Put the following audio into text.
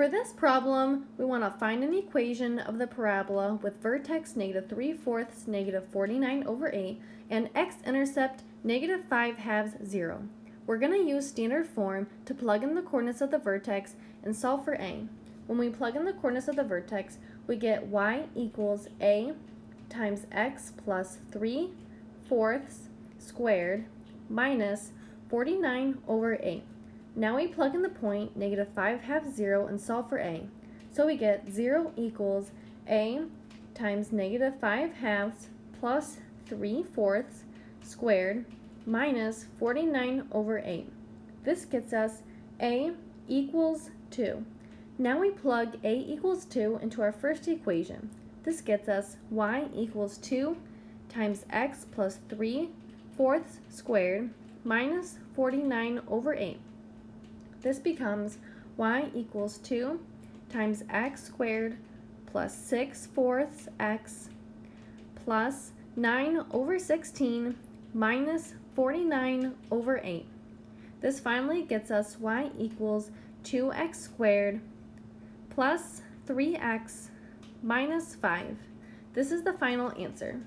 For this problem, we want to find an equation of the parabola with vertex negative 3 fourths negative 49 over 8 and x-intercept negative 5 halves 0. We're going to use standard form to plug in the coordinates of the vertex and solve for a. When we plug in the coordinates of the vertex, we get y equals a times x plus 3 fourths squared minus 49 over 8. Now we plug in the point, negative 5 halves 0, and solve for a. So we get 0 equals a times negative 5 halves plus 3 fourths squared minus 49 over 8. This gets us a equals 2. Now we plug a equals 2 into our first equation. This gets us y equals 2 times x plus 3 fourths squared minus 49 over 8. This becomes y equals 2 times x squared plus 6 fourths x plus 9 over 16 minus 49 over 8. This finally gets us y equals 2x squared plus 3x minus 5. This is the final answer.